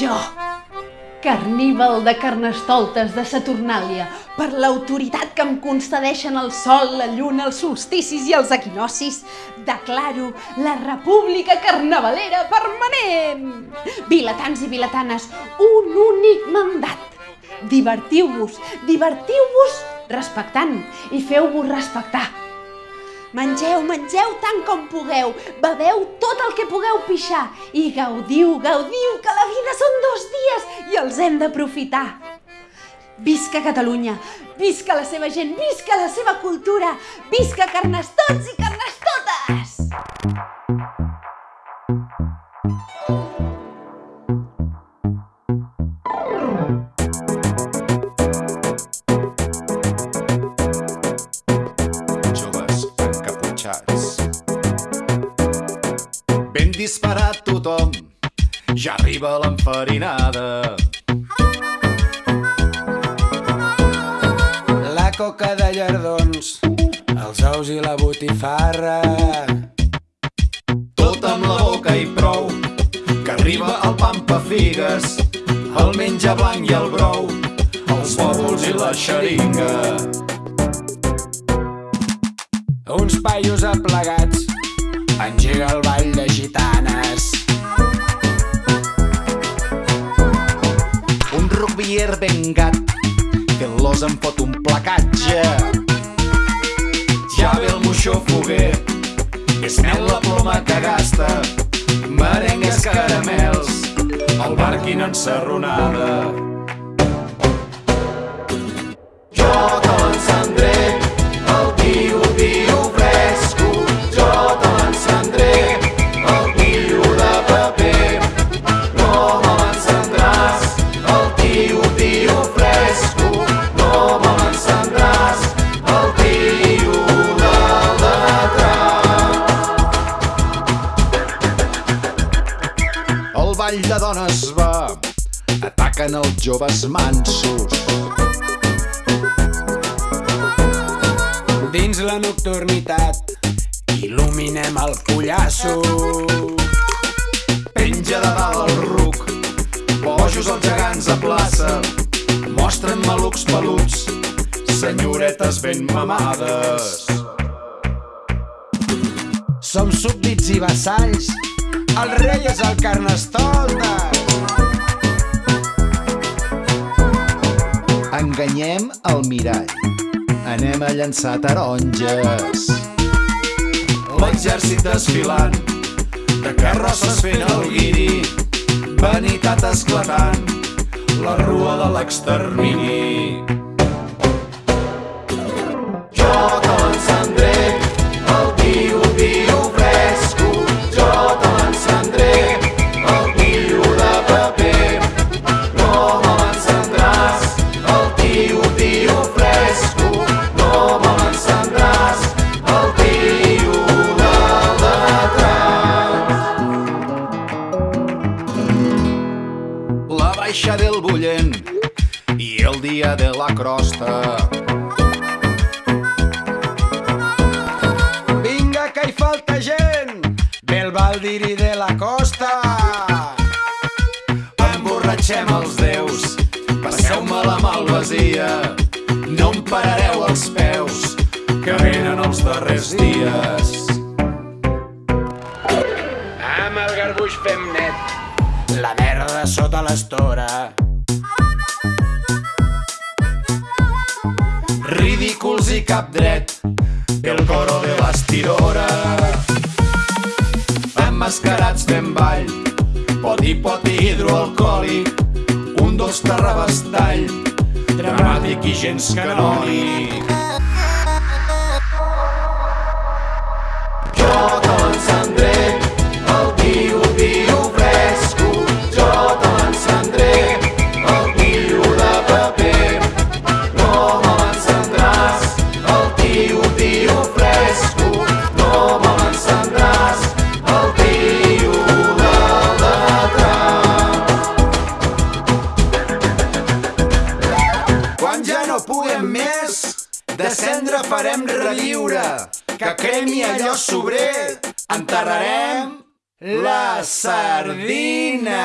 Jo, carníval de carnestoltes de Saturnàlia, per l'autoritat que em concedeixen el sol, la lluna, els solsticis i els equinocis, declaro la República Carnavalera Permanent! Vilatans i vilatanes, un únic mandat. Divertiu-vos, divertiu-vos respectant i feu-vos respectar. Mengeu, mengeu tant com pugueu, beveu tot el que pugueu pixar i gaudiu, gaudiu, que la vida són dos dies i els hem d'aprofitar. Visca Catalunya, visca la seva gent, visca la seva cultura, visca carnestots i carnestotes! Disparat tothom, ja arriba l'enfarinada. La coca de llardons, els ous i la botifarra. Tot amb la boca i prou, que arriba el pampa figues, el menja blanc i el brou, els bòbols i la xeringa. Uns paios aplegats, engega el ball de gitanes. Un rubier ben gat, que l'os em fot un placatge. Ja ve el moixó foguer, és mel la ploma que gasta, merengues caramels, el barquin ensarronada. Jo te ball de dones va, ataquen els joves mansos. Dins la nocturnitat, il·luminem el pollasso. Penja de dalt el ruc, bojos els gegants a plaça, mostren malucs peluts, senyoretes ben mamades. Som súbdits i vassalls, el rei és el carnestoltes. Enganyem el mirall, anem a llançar taronges. L'exèrcit desfilant, de carrosses fent el guiri, vanitat esclatant, la rua de l'extermini. Baixa del bullent i el dia de la crosta. Vinga, que hi falta gent! Ve el Valdiri de la costa! Emborratxem els déus, passeu-me la malvasia, no em parareu els peus, que venen els darrers dies. Amb el garbuix fem net, la merda sota l'estora. Ridículs i cap dret, el coro de bastidora. Emmascarats fem ball, poti poti hidroalcohòlic, un dos terrabastall, dramàtic i gens canònic. Puguem més, de cendra farem reviure, que cremi allò sobrer, enterrarem la sardina.